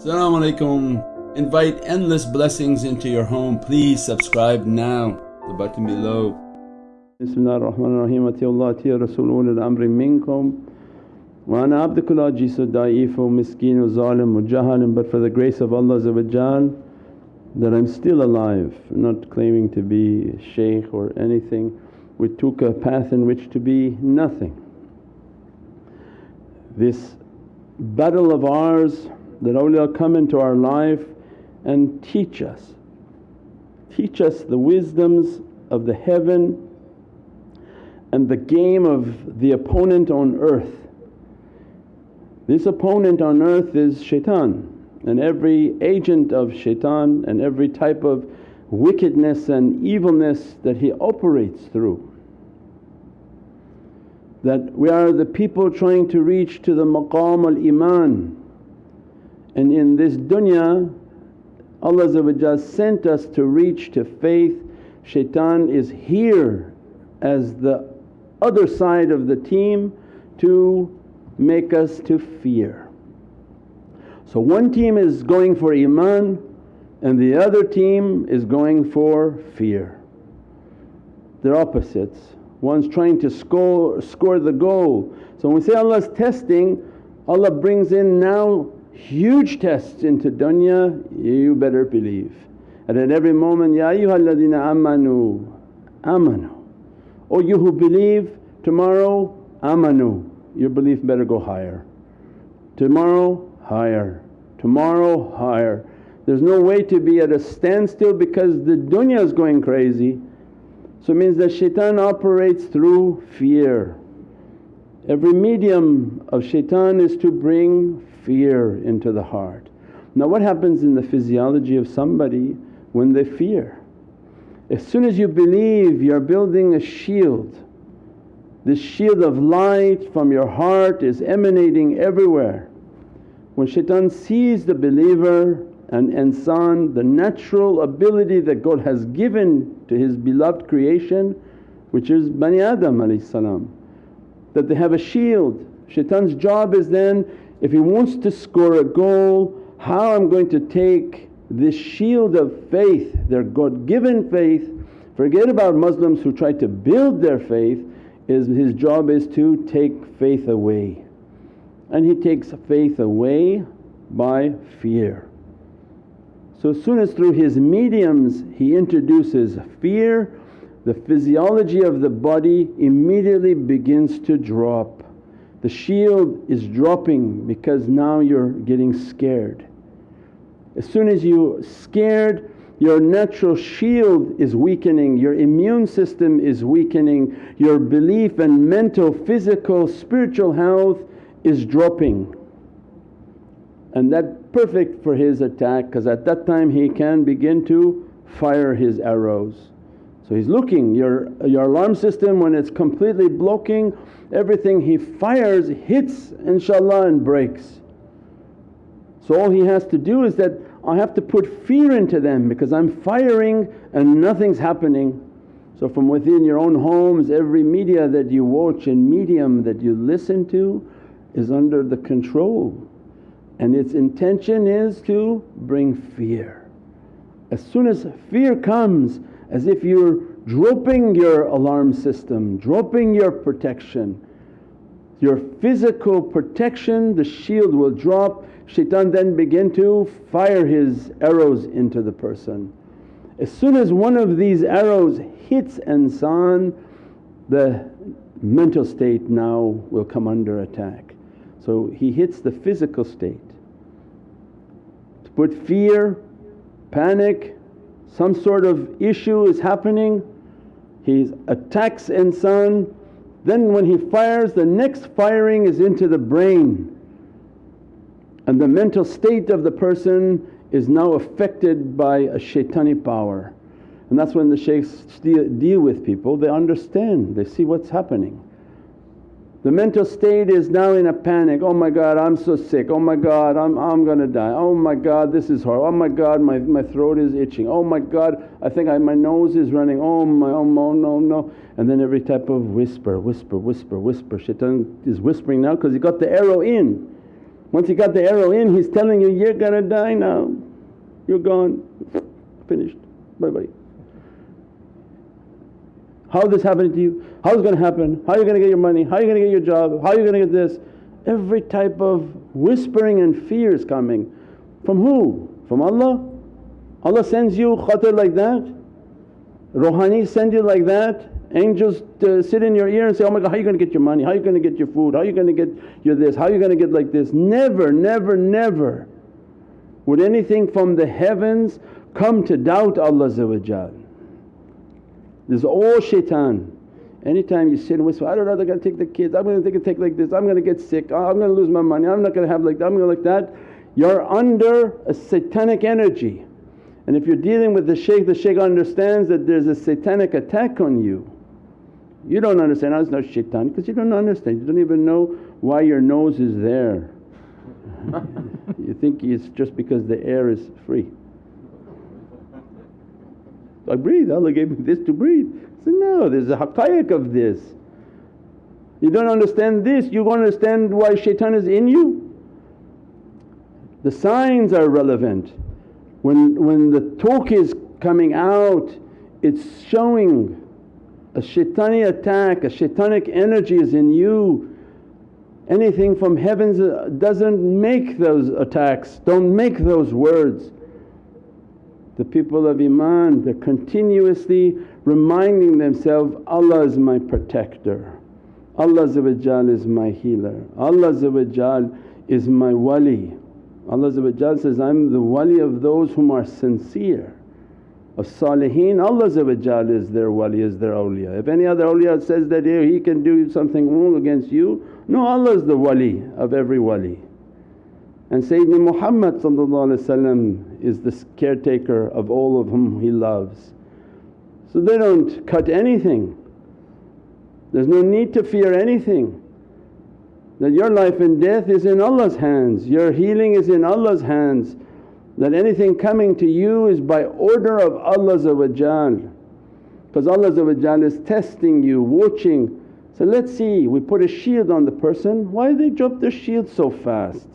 Assalamu alaikum. Invite endless blessings into your home. Please subscribe now, the button below. Bismillah ar-Rahman ar-Rahim Ati Allah ati Rasul ulil amri minkum wa ana abdukul ajizu da'ifu miskinu zalim jahalim but for the grace of Allah that I'm still alive not claiming to be a shaykh or anything. We took a path in which to be nothing. This battle of ours that awliya come into our life and teach us, teach us the wisdoms of the heaven and the game of the opponent on earth. This opponent on earth is shaitan and every agent of shaitan and every type of wickedness and evilness that he operates through. That we are the people trying to reach to the maqam al iman and in this dunya Allah sent us to reach to faith, shaitan is here as the other side of the team to make us to fear. So one team is going for iman and the other team is going for fear. They're opposites. One's trying to score, score the goal. So when we say Allah's testing, Allah brings in now huge tests into dunya, you better believe. And at every moment, Ya ayyuhalladhina amanu, amanu. O you who believe tomorrow, amanu, your belief better go higher. Tomorrow, higher, tomorrow, higher. There's no way to be at a standstill because the dunya is going crazy. So it means that shaitan operates through fear. Every medium of shaitan is to bring fear into the heart. Now what happens in the physiology of somebody when they fear? As soon as you believe you're building a shield, this shield of light from your heart is emanating everywhere. When shaitan sees the believer and insan, the natural ability that God has given to His beloved creation which is Bani Adam that they have a shield. Shaitan's job is then if he wants to score a goal, how I'm going to take this shield of faith, their God given faith, forget about Muslims who try to build their faith, is his job is to take faith away. And he takes faith away by fear. So as soon as through his mediums he introduces fear, the physiology of the body immediately begins to drop the shield is dropping because now you're getting scared. As soon as you scared your natural shield is weakening, your immune system is weakening, your belief and mental, physical, spiritual health is dropping. And that perfect for his attack because at that time he can begin to fire his arrows. So he's looking, your, your alarm system when it's completely blocking everything he fires hits inshaAllah and breaks. So all he has to do is that, I have to put fear into them because I'm firing and nothing's happening. So from within your own homes every media that you watch and medium that you listen to is under the control and its intention is to bring fear. As soon as fear comes as if you're dropping your alarm system, dropping your protection. Your physical protection, the shield will drop, shaitan then begin to fire his arrows into the person. As soon as one of these arrows hits insan, the mental state now will come under attack. So he hits the physical state. To put fear, panic, some sort of issue is happening, he attacks insan, then when he fires the next firing is into the brain. And the mental state of the person is now affected by a shaitani power. And that's when the shaykhs deal with people, they understand, they see what's happening. The mental state is now in a panic, oh my God I'm so sick, oh my God I'm, I'm gonna die, oh my God this is horrible, oh my God my, my throat is itching, oh my God I think I, my nose is running, oh my, oh no, oh, no, no. And then every type of whisper, whisper, whisper, whisper. Shaitan is whispering now because he got the arrow in. Once he got the arrow in he's telling you, you're gonna die now, you're gone, finished, bye bye. How this happening to you? How is going to happen? How are you going to get your money? How are you going to get your job? How are you going to get this? Every type of whispering and fear is coming. From who? From Allah? Allah sends you khatar like that? Rohani send you like that? Angels uh, sit in your ear and say, oh my God how are you going to get your money? How are you going to get your food? How are you going to get your this? How are you going to get like this? Never, never, never would anything from the heavens come to doubt Allah This is all shaitan. Anytime you sit and whisper, I don't know, they're to take the kids, I'm to take, a take like this, I'm to get sick, oh, I'm going to lose my money, I'm not to have like that, I'm to like that. You're under a satanic energy. And if you're dealing with the shaykh, the shaykh understands that there's a satanic attack on you. You don't understand, oh, it's not shaitan because you don't understand, you don't even know why your nose is there. you think it's just because the air is free. I breathe, Allah gave me this to breathe. I said, no, there's a haqqaiq of this. You don't understand this, you don't understand why shaitan is in you? The signs are relevant. When, when the talk is coming out, it's showing a shaitani attack, a shaitanic energy is in you. Anything from heavens uh, doesn't make those attacks, don't make those words. The people of Iman they're continuously reminding themselves, Allah is my protector, Allah is my healer, Allah is my wali. Allah says, I'm the wali of those whom are sincere. Of salihin, Allah is their wali, is their awliya. If any other awliya says that he can do something wrong against you, no Allah is the wali of every wali. And Sayyidina Muhammad is the caretaker of all of whom he loves. So they don't cut anything, there's no need to fear anything. That your life and death is in Allah's hands, your healing is in Allah's hands. That anything coming to you is by order of Allah because Allah is testing you, watching. So let's see, we put a shield on the person, why they drop their shield so fast?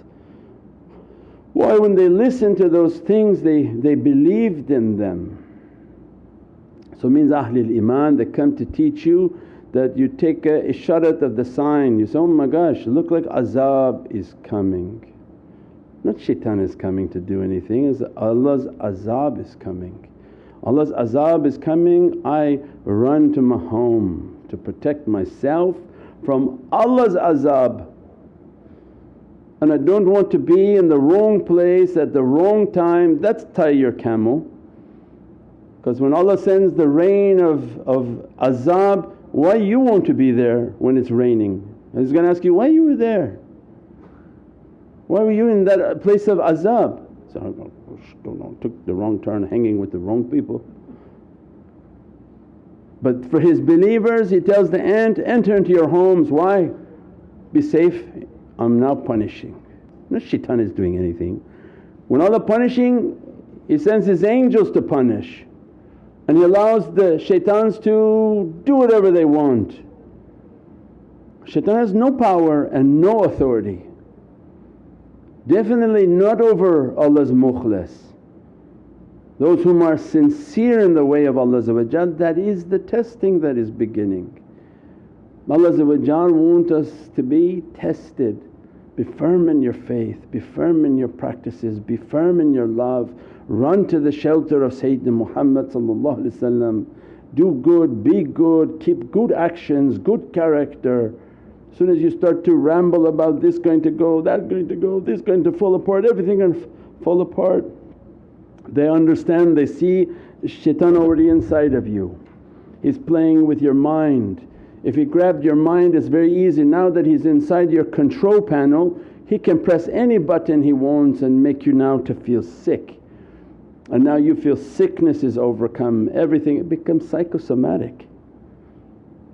Why when they listen to those things they, they believed in them. So means Ahlul Iman they come to teach you that you take a isharat of the sign, you say, oh my gosh look like azab is coming. Not shaitan is coming to do anything, it's Allah's azab is coming. Allah's azab is coming, I run to my home to protect myself from Allah's azab and I don't want to be in the wrong place at the wrong time, that's tie your camel. Because when Allah sends the rain of, of azab, why you want to be there when it's raining? He's going to ask you, why you were there? Why were you in that uh, place of azab? So I oh, don't know, took the wrong turn hanging with the wrong people. But for his believers he tells the ant, enter into your homes, why? Be safe I'm now punishing. No shaitan is doing anything. When Allah punishing He sends His angels to punish and He allows the shaitans to do whatever they want. Shaitan has no power and no authority. Definitely not over Allah's mukhlas. Those whom are sincere in the way of Allah that is the testing that is beginning. Allah want us to be tested. Be firm in your faith, be firm in your practices, be firm in your love. Run to the shelter of Sayyidina Muhammad do good, be good, keep good actions, good character. As soon as you start to ramble about this going to go, that going to go, this going to fall apart, everything going to fall apart. They understand, they see shaitan already inside of you. He's playing with your mind if he grabbed your mind it's very easy, now that he's inside your control panel he can press any button he wants and make you now to feel sick. And now you feel sickness is overcome, everything it becomes psychosomatic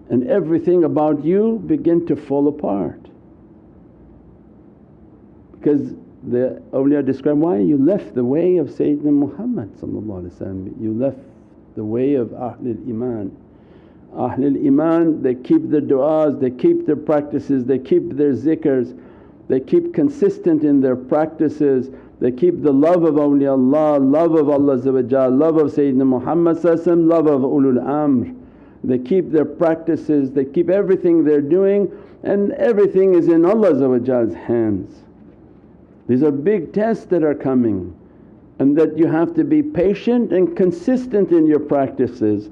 and everything about you begin to fall apart. Because the awliya describe, why you left the way of Sayyidina Muhammad you left the way of Ahlul Iman. Ahlul Iman they keep their du'as, they keep their practices, they keep their zikrs. they keep consistent in their practices, they keep the love of awliyaullah, love of Allah love of Sayyidina Muhammad love of ulul amr. They keep their practices, they keep everything they're doing and everything is in Allah's hands. These are big tests that are coming and that you have to be patient and consistent in your practices.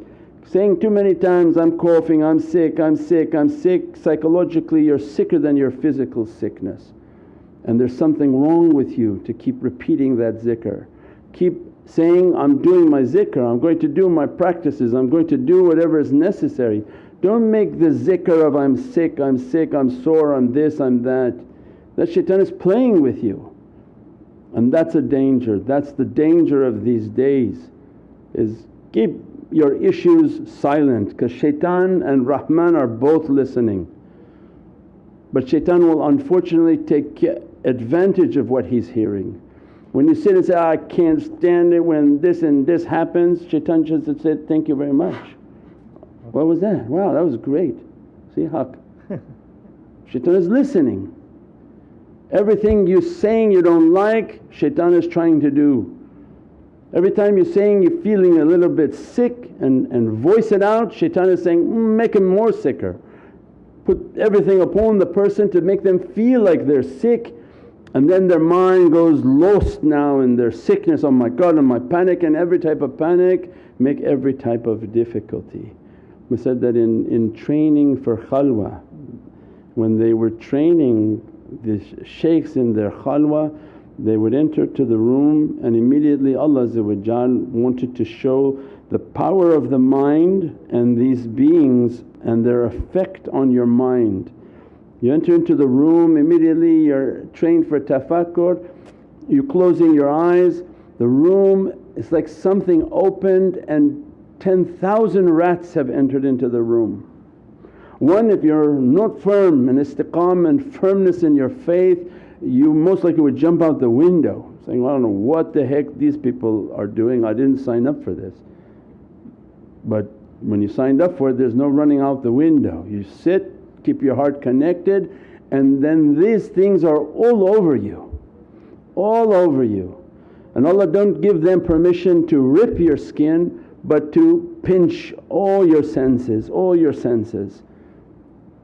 Saying too many times, I'm coughing, I'm sick, I'm sick, I'm sick, psychologically you're sicker than your physical sickness. And there's something wrong with you to keep repeating that zikr. Keep saying, I'm doing my zikr, I'm going to do my practices, I'm going to do whatever is necessary. Don't make the zikr of I'm sick, I'm sick, I'm sore, I'm this, I'm that. That shaitan is playing with you and that's a danger. That's the danger of these days is keep your issues silent because shaitan and Rahman are both listening. But shaitan will unfortunately take advantage of what he's hearing. When you sit and say, I can't stand it when this and this happens, shaitan just said, thank you very much. What was that? Wow that was great. See haqq. shaitan is listening. Everything you're saying you don't like, shaitan is trying to do. Every time you're saying you're feeling a little bit sick and, and voice it out, shaitan is saying, mm, make him more sicker. Put everything upon the person to make them feel like they're sick and then their mind goes lost now in their sickness, oh my God and my panic and every type of panic make every type of difficulty. We said that in, in training for khalwa, when they were training the shaykhs in their khalwa they would enter to the room and immediately Allah wanted to show the power of the mind and these beings and their effect on your mind. You enter into the room immediately you're trained for tafakkur, you closing your eyes, the room is like something opened and 10,000 rats have entered into the room. One if you're not firm and istiqam and firmness in your faith you most likely would jump out the window saying, well, I don't know what the heck these people are doing, I didn't sign up for this. But when you signed up for it there's no running out the window. You sit, keep your heart connected and then these things are all over you, all over you. And Allah don't give them permission to rip your skin but to pinch all your senses, all your senses.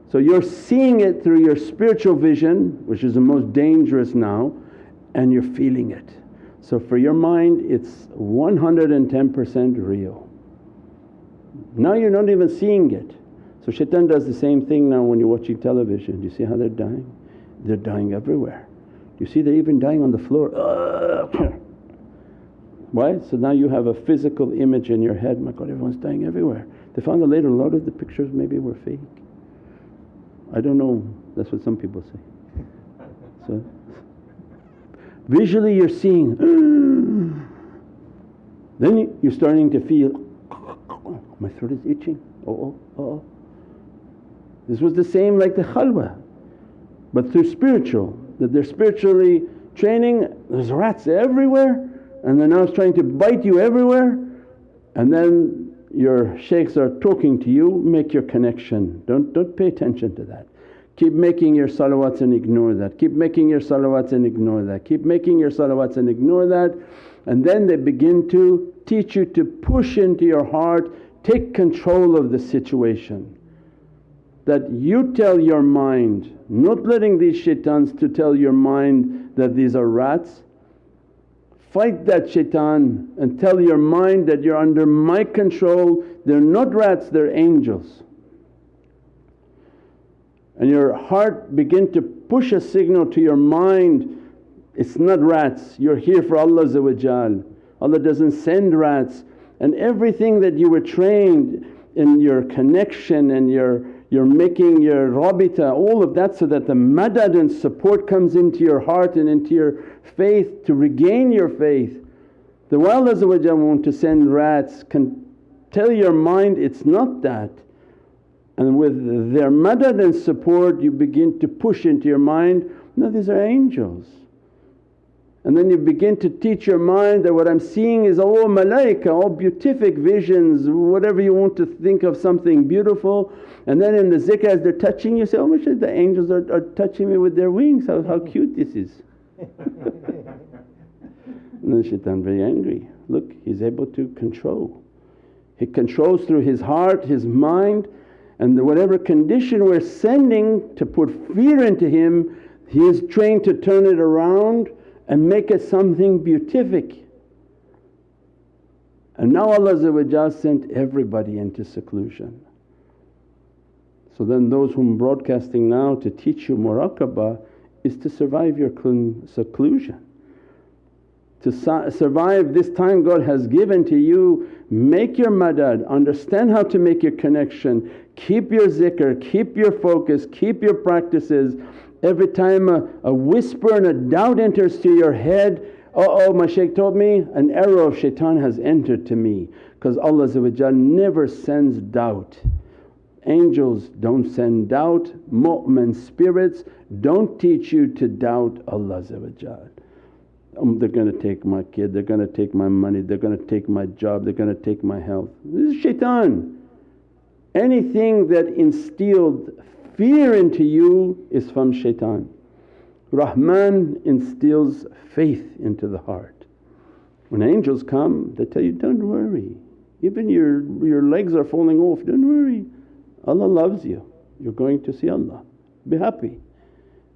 So you're seeing it through your spiritual vision which is the most dangerous now and you're feeling it. So for your mind it's 110% real. Now you're not even seeing it. So shaitan does the same thing now when you're watching television. Do you see how they're dying? They're dying everywhere. Do you see they're even dying on the floor? Why? So now you have a physical image in your head, my God everyone's dying everywhere. They found out later a lot of the pictures maybe were fake. I don't know, that's what some people say. So visually you're seeing, then you're starting to feel, my throat is itching, oh, oh, oh, oh. This was the same like the khalwa but through spiritual, that they're spiritually training, there's rats everywhere and they're now trying to bite you everywhere and then your shaykhs are talking to you, make your connection. Don't, don't pay attention to that. Keep making your salawats and ignore that, keep making your salawats and ignore that, keep making your salawats and ignore that. And then they begin to teach you to push into your heart, take control of the situation. That you tell your mind, not letting these shaitans to tell your mind that these are rats Fight that shaitan and tell your mind that you're under my control, they're not rats, they're angels. And your heart begin to push a signal to your mind, it's not rats, you're here for Allah Allah doesn't send rats. And everything that you were trained in your connection and your you're making your rabita, all of that so that the madad and support comes into your heart and into your faith to regain your faith. The while Allah want to send rats can tell your mind it's not that and with their madad and support you begin to push into your mind, no these are angels. And then you begin to teach your mind that what I'm seeing is all malaika, all beatific visions, whatever you want to think of something beautiful. And then in the zikr as they're touching you say, oh mashallah the angels are, are touching me with their wings, how, how cute this is. and then shaitan very angry, look he's able to control. He controls through his heart, his mind and whatever condition we're sending to put fear into him, he is trained to turn it around and make it something beatific. And now Allah sent everybody into seclusion. So then those whom broadcasting now to teach you muraqabah is to survive your seclusion. To survive this time God has given to you, make your madad, understand how to make your connection, keep your zikr, keep your focus, keep your practices Every time a, a whisper and a doubt enters to your head, oh, oh my shaykh told me an arrow of shaitan has entered to me because Allah never sends doubt. Angels don't send doubt, mu'min spirits don't teach you to doubt Allah um, they're going to take my kid, they're going to take my money, they're going to take my job, they're going to take my health. This is shaitan. Anything that instilled fear into you is from shaitan. Rahman instills faith into the heart. When angels come they tell you, don't worry, even your, your legs are falling off, don't worry. Allah loves you, you're going to see Allah, be happy.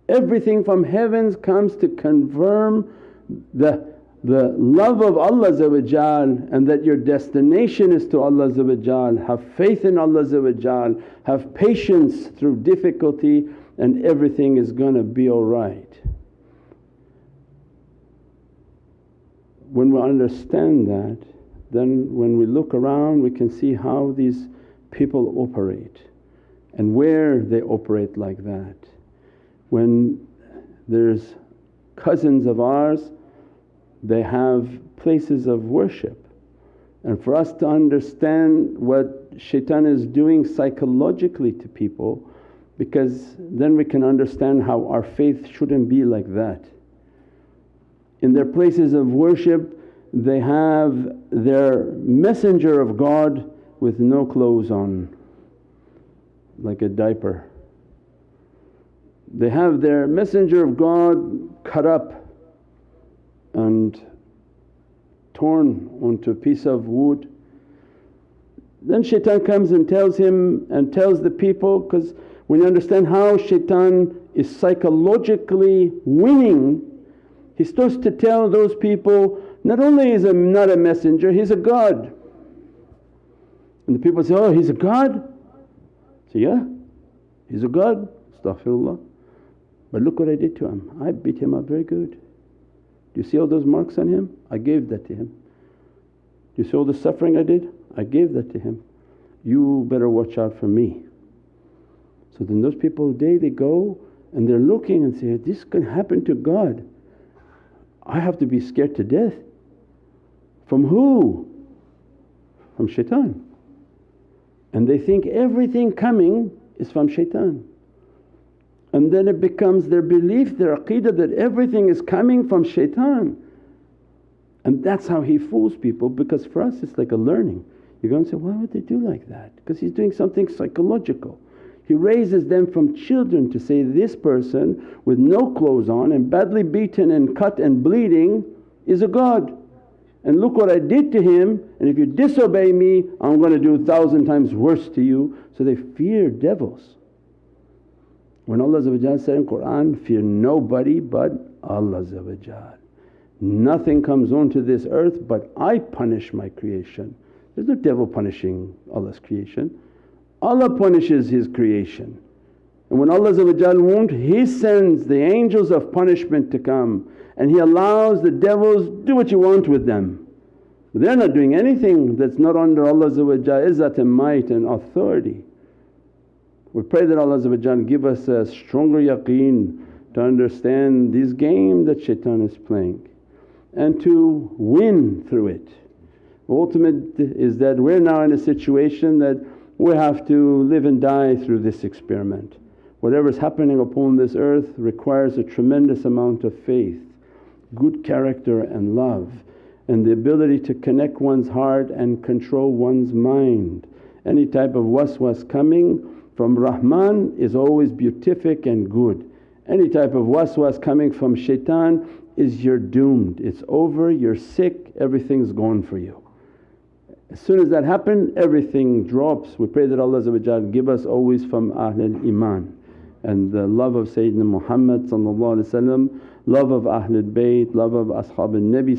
Everything from heavens comes to confirm the the love of Allah and that your destination is to Allah have faith in Allah have patience through difficulty and everything is going to be alright. When we understand that then when we look around we can see how these people operate and where they operate like that. When there's cousins of ours they have places of worship. And for us to understand what shaitan is doing psychologically to people because then we can understand how our faith shouldn't be like that. In their places of worship they have their messenger of God with no clothes on like a diaper. They have their messenger of God cut up and torn onto a piece of wood. Then shaitan comes and tells him and tells the people because when you understand how shaitan is psychologically winning, he starts to tell those people, not only is he not a messenger, he's a God. And the people say, oh he's a God? say, yeah, he's a God, astaghfirullah. But look what I did to him, I beat him up very good. Do you see all those marks on him? I gave that to him. Do you see all the suffering I did? I gave that to him. You better watch out for me. So then those people day they go and they're looking and say, this can happen to God. I have to be scared to death. From who? From shaitan. And they think everything coming is from shaitan. And then it becomes their belief, their aqeedah that everything is coming from shaitan. And that's how he fools people because for us it's like a learning. You go and say, why would they do like that? Because he's doing something psychological. He raises them from children to say, this person with no clothes on and badly beaten and cut and bleeding is a God. And look what I did to him and if you disobey me I'm going to do a thousand times worse to you. So they fear devils. When Allah said in Qur'an, fear nobody but Allah Nothing comes onto this earth but I punish my creation. There's no devil punishing Allah's creation, Allah punishes His creation. And when Allah won't, He sends the angels of punishment to come and He allows the devils, do what you want with them. They're not doing anything that's not under Allah's izzat and might and authority. We pray that Allah give us a stronger yaqeen to understand this game that shaitan is playing and to win through it. Ultimate is that we're now in a situation that we have to live and die through this experiment. Whatever is happening upon this earth requires a tremendous amount of faith. good character and love and the ability to connect one's heart and control one's mind. Any type of waswas coming from Rahman is always beatific and good. Any type of waswas coming from shaitan is you're doomed, it's over, you're sick, everything's gone for you. As soon as that happened everything drops. We pray that Allah give us always from Ahlul Iman and the love of Sayyidina Muhammad love of Ahlul Bayt, love of Ashab al-Nabi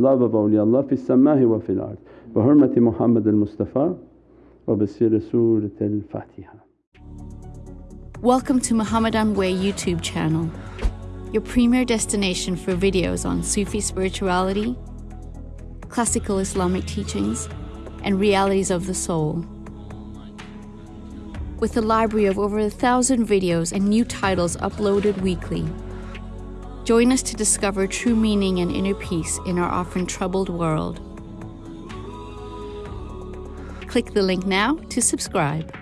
love of awliyaullah fi samahi wa fil ard. Bi hurmati Muhammad al-Mustafa wa bi sirri Surat al-Fatiha. Welcome to Muhammadan Way YouTube channel, your premier destination for videos on Sufi spirituality, classical Islamic teachings and realities of the soul. With a library of over a thousand videos and new titles uploaded weekly. Join us to discover true meaning and inner peace in our often troubled world. Click the link now to subscribe.